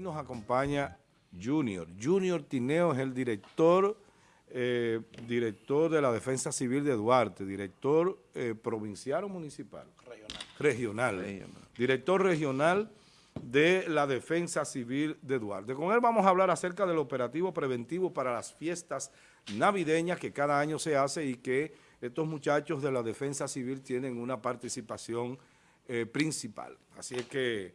Hoy nos acompaña Junior. Junior Tineo es el director, eh, director de la Defensa Civil de Duarte, director eh, provincial o municipal. Regional. Regional. Director regional de la Defensa Civil de Duarte. Con él vamos a hablar acerca del operativo preventivo para las fiestas navideñas que cada año se hace y que estos muchachos de la Defensa Civil tienen una participación eh, principal. Así es que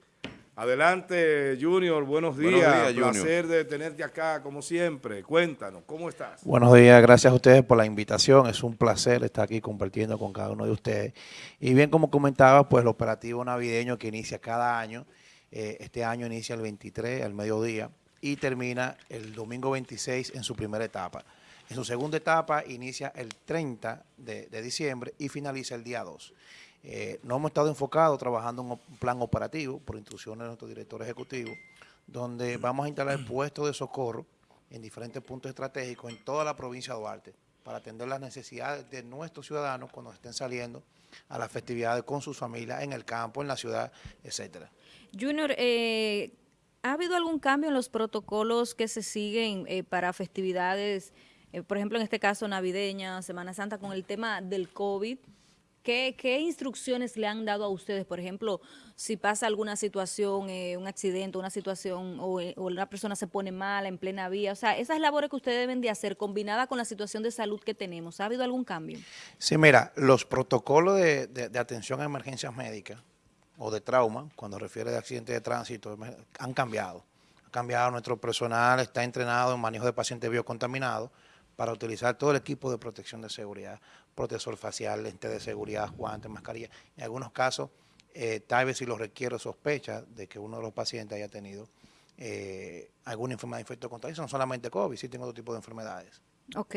Adelante, Junior, buenos días. Buenos días Placer de tenerte acá, como siempre. Cuéntanos, ¿cómo estás? Buenos días, gracias a ustedes por la invitación. Es un placer estar aquí compartiendo con cada uno de ustedes. Y bien, como comentaba, pues el operativo navideño que inicia cada año, eh, este año inicia el 23 al mediodía y termina el domingo 26 en su primera etapa. En su segunda etapa inicia el 30 de, de diciembre y finaliza el día 2. Eh, no hemos estado enfocados trabajando en un plan operativo por instrucciones de nuestro director ejecutivo, donde vamos a instalar puestos de socorro en diferentes puntos estratégicos en toda la provincia de Duarte para atender las necesidades de nuestros ciudadanos cuando estén saliendo a las festividades con sus familias en el campo, en la ciudad, etcétera. Junior, eh, ¿ha habido algún cambio en los protocolos que se siguen eh, para festividades, por ejemplo, en este caso navideña, Semana Santa, con el tema del COVID? ¿Qué, instrucciones le han dado a ustedes? Por ejemplo, si pasa alguna situación, eh, un accidente, una situación, eh, o, una persona se pone mal en plena vía. O sea, esas labores que ustedes deben de hacer, combinada con la situación de salud que tenemos, ¿ha habido algún cambio? Sí, mira, los protocolos de, atención a emergencias médicas o de trauma, cuando refiere a accidentes de tránsito, han cambiado. Ha cambiado, nuestro personal está entrenado en manejo de pacientes biocontaminados, para utilizar todo el equipo de protección de seguridad, protector facial, lente de seguridad, guantes, mascarilla. En algunos casos, eh, tal vez si lo requiere sospecha de que uno de los pacientes haya tenido eh, alguna enfermedad de infecto contagioso, no solamente COVID, sí otro tipo de enfermedades. Ok.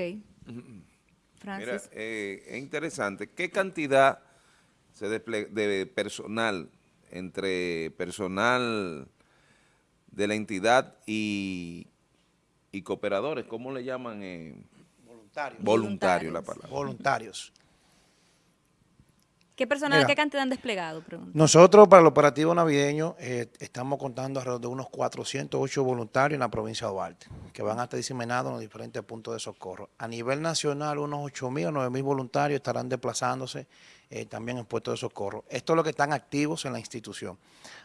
Mira, eh, es interesante. ¿Qué cantidad se de personal entre personal de la entidad y y cooperadores, ¿cómo le llaman? Voluntarios. Voluntarios, la palabra. Voluntarios. ¿Qué personal, qué cantidad han desplegado? Nosotros para el operativo navideño eh, estamos contando alrededor de unos 408 voluntarios en la provincia de Duarte, que van a estar diseminados en los diferentes puntos de socorro. A nivel nacional, unos 8.000 o 9.000 voluntarios estarán desplazándose eh, también en puestos de socorro. Esto es lo que están activos en la institución.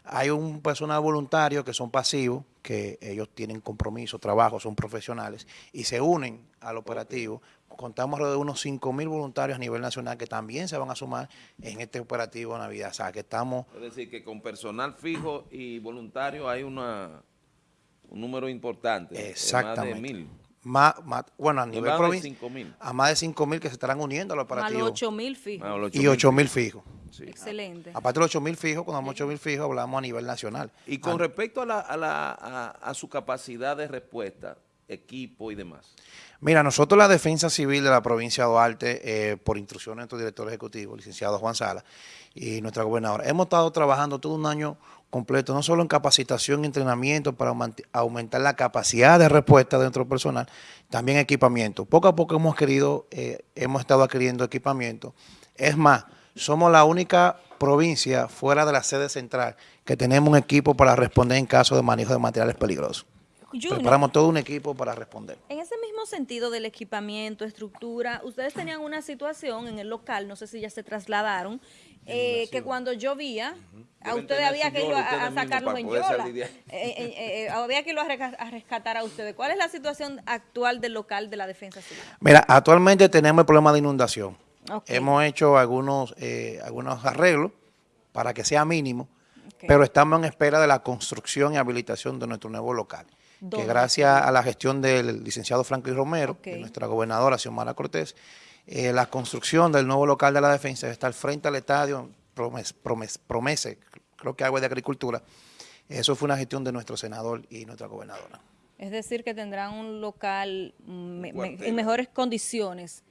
Hay un personal voluntario que son pasivos, que ellos tienen compromiso, trabajo, son profesionales y se unen al operativo contamos alrededor de unos 5 mil voluntarios a nivel nacional que también se van a sumar en este operativo Navidad. O sea, que estamos... Es decir, que con personal fijo y voluntario hay una un número importante. Exactamente. Más de mil. Más, bueno, a nivel provincial, a más de 5 mil que se estarán uniendo al operativo. Más de 8 mil fijos. y 8 mil fijos. Excelente. Aparte de los 8 mil fijos, cuando hablamos 8 mil fijos, hablamos a nivel nacional. Y con respecto a, la, a, la, a su capacidad de respuesta, equipo y demás. Mira, nosotros la Defensa Civil de la provincia de Duarte, eh, por instrucción de nuestro director ejecutivo, licenciado Juan Sala, y nuestra gobernadora, hemos estado trabajando todo un año completo, no solo en capacitación y entrenamiento para aumentar la capacidad de respuesta de nuestro personal, también equipamiento. Poco a poco hemos querido, eh, hemos estado adquiriendo equipamiento. Es más, somos la única provincia fuera de la sede central que tenemos un equipo para responder en caso de manejo de materiales peligrosos. Preparamos todo un equipo para responder. En ese mismo sentido del equipamiento, estructura, ustedes tenían una situación en el local, no sé si ya se trasladaron, eh, que cuando llovía, a ustedes había que ir a, sacarlos en yola. Eh, eh, había que ir a, rescatar a ustedes. ¿Cuál es la situación actual del local de la defensa civil? Mira, actualmente tenemos el problema de inundación. Hemos hecho algunos, algunos arreglos para que sea mínimo, pero estamos en espera de la construcción y habilitación de nuestro nuevo local que gracias a la gestión del licenciado Franklin Romero, de nuestra gobernadora Xiomara Cortés, eh, la construcción del nuevo local de la defensa está al frente al estadio, promese, creo que algo de agricultura. Eso fue una gestión de nuestro senador y nuestra gobernadora. Es decir, que tendrán un local en mejores condiciones.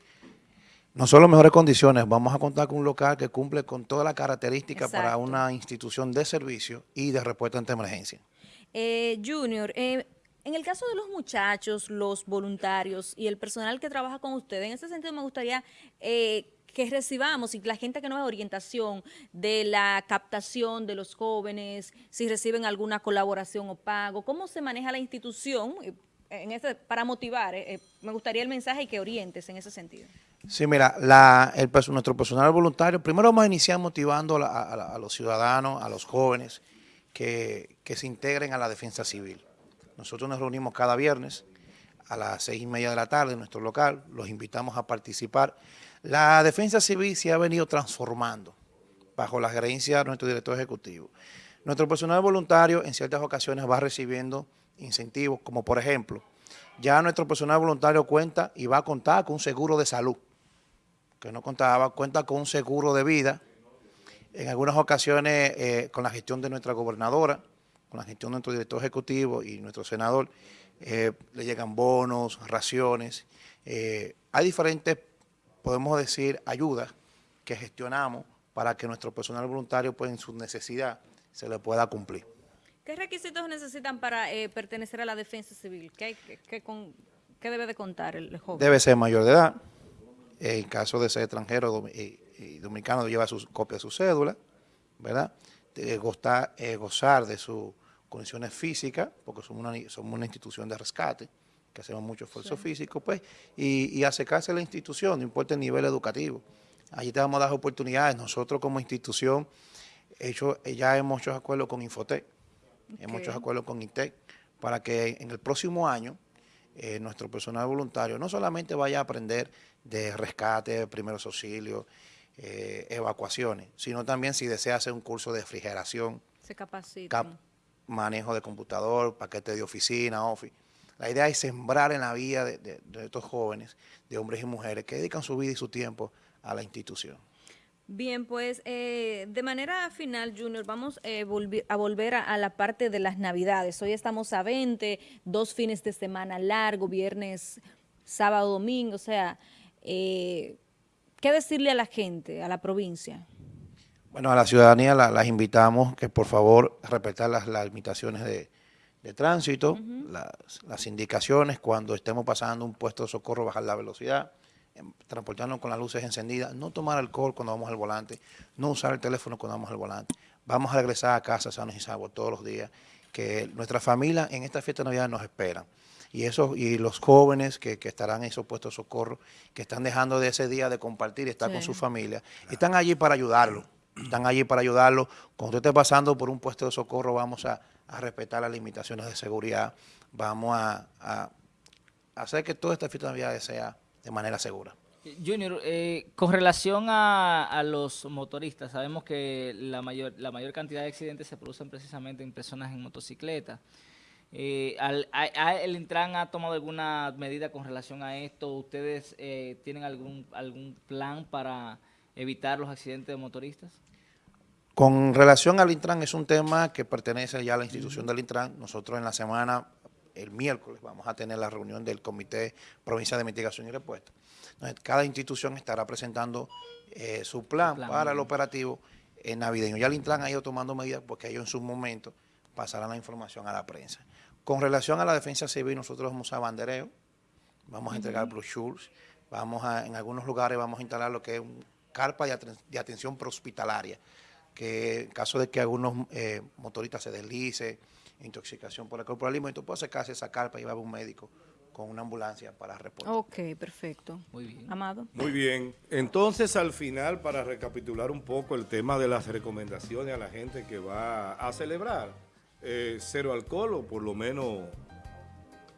No solo mejores condiciones, vamos a contar con un local que cumple con todas las características para una institución de servicio y de respuesta ante emergencia. Eh, junior, eh, en el caso de los muchachos, los voluntarios y el personal que trabaja con ustedes, en ese sentido me gustaría eh, que recibamos y la gente que nos da orientación de la captación de los jóvenes, si reciben alguna colaboración o pago, cómo se maneja la institución eh, para motivar. eh, me gustaría el mensaje y que orientes en ese sentido. Sí, mira, la, el, nuestro personal voluntario, primero vamos a iniciar motivando a, a a los ciudadanos, a los jóvenes, que se integren a la defensa civil. Nosotros nos reunimos cada viernes a las seis y media de la tarde en nuestro local, los invitamos a participar. La defensa civil se ha venido transformando bajo la gerencia de nuestro director ejecutivo. Nuestro personal voluntario en ciertas ocasiones va recibiendo incentivos, como por ejemplo, ya nuestro personal voluntario cuenta y va a contar con un seguro de salud, que no contaba, cuenta con un seguro de vida, en algunas ocasiones eh, con la gestión de nuestra gobernadora, con la gestión de nuestro director ejecutivo y nuestro senador, eh, le llegan bonos, raciones. eh, hay diferentes, podemos decir, ayudas que gestionamos para que nuestro personal voluntario, pues en su necesidad, se le pueda cumplir. ¿Qué requisitos necesitan para eh, pertenecer a la defensa civil? ¿Qué, hay- qué- qué con- qué debe de contar el joven? Debe ser mayor de edad. En caso de ser extranjero y, y dominicano, lleva su copia de su cédula, ¿verdad? De gozar, eh, gozar de sus condiciones físicas, porque somos una, somos una institución de rescate, que hacemos mucho esfuerzo físico, pues, y, y acercarse a la institución, no importa el nivel educativo. Allí te vamos a dar oportunidades. Nosotros como institución, hecho, ya hemos hecho acuerdos con Infotec, hemos hecho acuerdos con INTEC, para que en el próximo año eh, nuestro personal voluntario no solamente vaya a aprender de rescate, primeros auxilios, eh, evacuaciones, sino también si desea hacer un curso de refrigeración, Se capacitan. cap- manejo de computador, paquete de oficina, office. La idea es sembrar en la vida de, estos jóvenes, de hombres y mujeres, que dedican su vida y su tiempo a la institución. Bien, pues eh, de manera final, Junior, vamos eh, a volver a, a la parte de las Navidades. Hoy estamos a 20, dos fines de semana largo, viernes, sábado, domingo. O sea, eh, ¿qué decirle a la gente, a la provincia? Bueno, a la ciudadanía la- las invitamos que por favor respetar las, las limitaciones de, de tránsito, las, las indicaciones cuando estemos pasando un puesto de socorro, bajar la velocidad, em, transportarnos con las luces encendidas, no tomar alcohol cuando vamos al volante, no usar el teléfono cuando vamos al volante. Vamos a regresar a casa sanos y salvos todos los días, que nuestra familia en esta fiesta de Navidad nos esperan. Y, eso, y los jóvenes que, que estarán en esos puestos de socorro, que están dejando de ese día de compartir y estar con su familia, están allí para ayudarlo. Están allí para ayudarlo. Cuando usted esté pasando por un puesto de socorro, vamos a, respetar las limitaciones de seguridad. Vamos a, hacer que toda esta fiesta de Navidad sea de manera segura. Junior, eh, con relación a, los motoristas, sabemos que la mayor, cantidad de accidentes se producen precisamente en personas en motocicleta. Eh, ¿El Intran ha tomado alguna medida con relación a esto? ¿Ustedes eh, tienen algún, algún plan para evitar los accidentes de motoristas? Con relación al Intran, es un tema que pertenece ya a la institución del Intran. Nosotros en la semana, el miércoles, vamos a tener la reunión del Comité Provincial de Mitigación y Respuesta. Entonces, cada institución estará presentando eh, su plan, plan, para el operativo eh, navideño. Ya el Intran ha ido tomando medidas porque ellos en su momento pasarán la información a la prensa. Con relación a la defensa civil, nosotros vamos a bandereo, vamos a entregar brochures, vamos a, en algunos lugares vamos a instalar lo que es un carpa de, aten- de atención prehospitalaria, que en caso de que algunos eh, motoristas se deslice, intoxicación por alcohol por alimento, puede acercarse a esa carpa y va a un médico con una ambulancia para reportar. Ok, perfecto. Muy bien. Amado. Muy bien. Entonces, al final, para recapitular un poco el tema de las recomendaciones a la gente que va a celebrar eh, cero alcohol o por lo menos,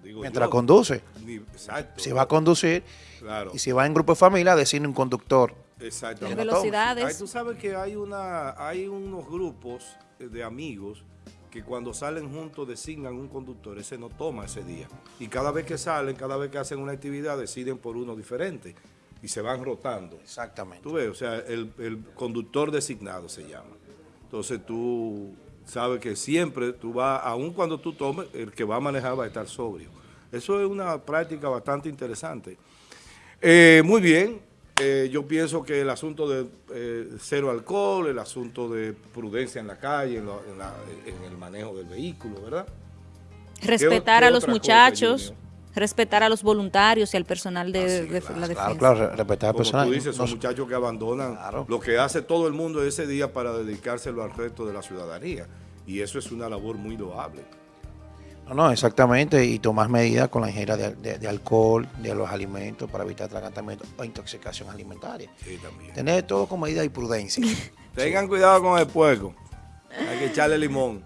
digo Mientras yo, conduce, ni- exacto. si va a conducir Claro. y si va en grupo de familia, decirle un conductor. Exacto. Las velocidades. Ahí tú sabes que hay una, hay unos grupos de amigos que cuando salen juntos designan un conductor, ese no toma ese día. Y cada vez que salen, cada vez que hacen una actividad, deciden por uno diferente y se van rotando. Exactamente. Tú ves, o sea, el, el conductor designado se llama. Entonces tú sabes que siempre tú vas, aun cuando tú tomes, el que va a manejar va a estar sobrio. Eso es una práctica bastante interesante. Eh, muy bien, eh, yo pienso que el asunto de eh, cero alcohol, el asunto de prudencia en la calle, en, lo- en la- en el manejo del vehículo, ¿verdad? Respetar qué a los cosa, muchachos. Respetar a los voluntarios y al personal de, Ah, sí, de claro, la Claro, defensa. claro, re- respetar al Como personal. tú dices, son No- muchachos que abandonan Claro. lo que hace todo el mundo ese día para dedicárselo al resto de la ciudadanía. Y eso es una labor muy loable. No, no, exactamente, y tomar medidas con la ingesta de, de- de alcohol, de los alimentos para evitar atragantamiento o intoxicación alimentaria. Sí, también. Tener todo con medida y prudencia. Tengan cuidado con el puerco. Hay que echarle limón.